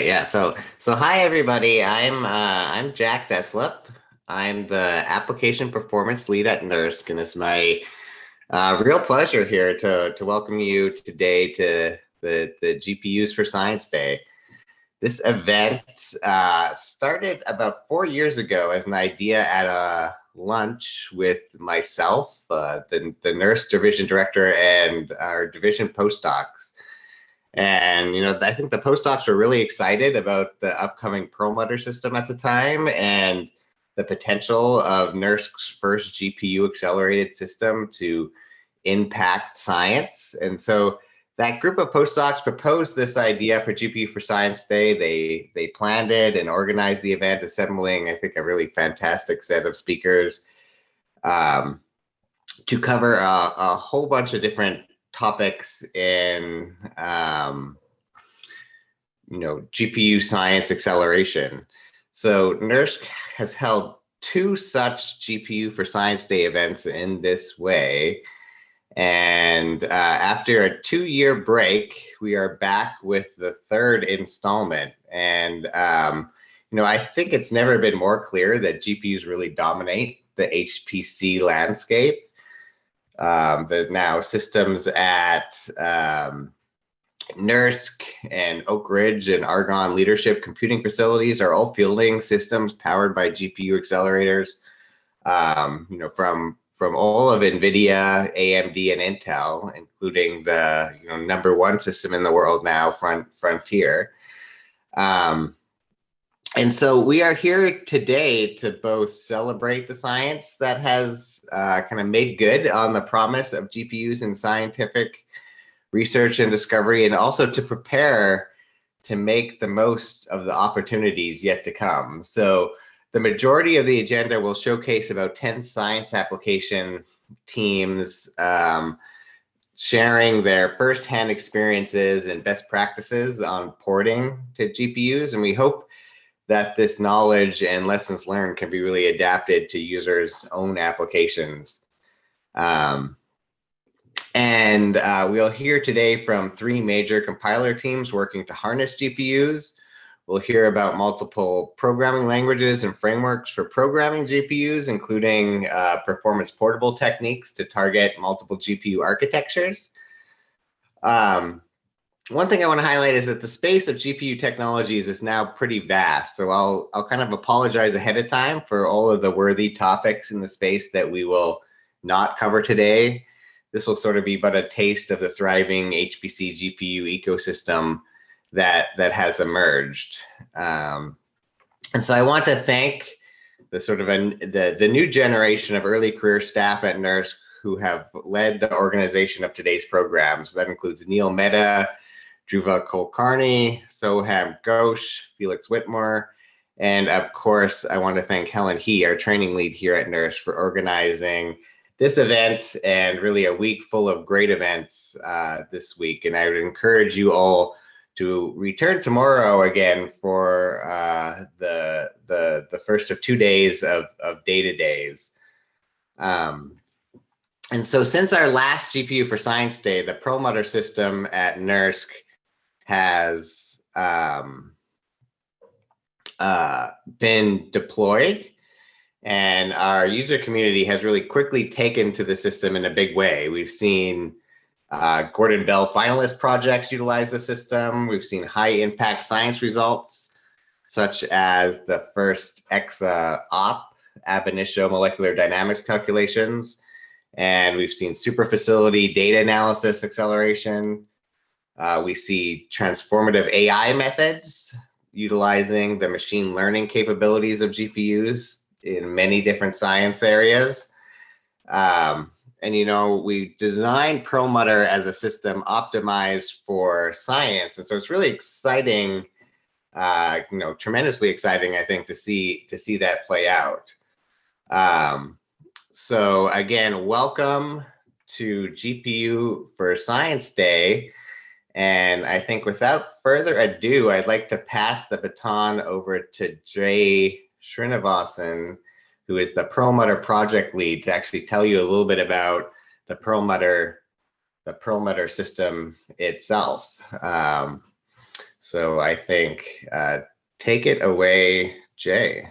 Yeah. So so hi everybody. I'm uh, I'm Jack Deslippe. I'm the application performance lead at NERSC, and it's my uh, real pleasure here to to welcome you today to the the GPUs for Science Day. This event uh, started about four years ago as an idea at a lunch with myself, uh, the the NERSC division director, and our division postdocs. And you know, I think the postdocs were really excited about the upcoming Perlmutter system at the time and the potential of NERSC's first GPU accelerated system to impact science. And so that group of postdocs proposed this idea for GPU for Science Day. They they planned it and organized the event, assembling I think a really fantastic set of speakers um, to cover a, a whole bunch of different topics in um, you know GPU science acceleration. So NERSC has held two such GPU for Science Day events in this way. And uh, after a two-year break, we are back with the third installment. And um, you know, I think it's never been more clear that GPUs really dominate the HPC landscape um, the now systems at um, NERSC and Oak Ridge and Argonne leadership computing facilities are all fielding systems powered by GPU accelerators. Um, you know, from from all of NVIDIA, AMD, and Intel, including the you know number one system in the world now, Front Frontier. Um, and so we are here today to both celebrate the science that has uh, kind of made good on the promise of GPUs in scientific research and discovery, and also to prepare to make the most of the opportunities yet to come. So the majority of the agenda will showcase about 10 science application teams um, sharing their firsthand experiences and best practices on porting to GPUs. And we hope that this knowledge and lessons learned can be really adapted to users' own applications. Um, and uh, we'll hear today from three major compiler teams working to harness GPUs. We'll hear about multiple programming languages and frameworks for programming GPUs, including uh, performance portable techniques to target multiple GPU architectures. Um, one thing I want to highlight is that the space of GPU technologies is now pretty vast. So I'll I'll kind of apologize ahead of time for all of the worthy topics in the space that we will not cover today. This will sort of be but a taste of the thriving HPC GPU ecosystem that that has emerged. Um, and so I want to thank the sort of a, the the new generation of early career staff at NERSC who have led the organization of today's programs. That includes Neil Mehta, Dhruva Kulkarni, Soham Ghosh, Felix Whitmore, and of course, I want to thank Helen He, our training lead here at NERSC, for organizing this event and really a week full of great events uh, this week. And I would encourage you all to return tomorrow again for uh, the, the, the first of two days of, of data days. Um, and so since our last GPU for Science Day, the Perlmutter system at NERSC has um, uh, been deployed and our user community has really quickly taken to the system in a big way. We've seen uh, Gordon Bell finalist projects utilize the system. We've seen high impact science results, such as the first EXA op ab initio molecular dynamics calculations. And we've seen super facility data analysis acceleration. Uh, we see transformative AI methods utilizing the machine learning capabilities of GPUs in many different science areas. Um, and you know, we designed Perlmutter as a system optimized for science, and so it's really exciting, uh, you know, tremendously exciting, I think, to see to see that play out. Um, so again, welcome to GPU for Science Day. And I think without further ado, I'd like to pass the baton over to Jay Srinivasan, who is the Perlmutter project lead, to actually tell you a little bit about the Perlmutter, the Perlmutter system itself. Um, So I think uh, take it away, Jay.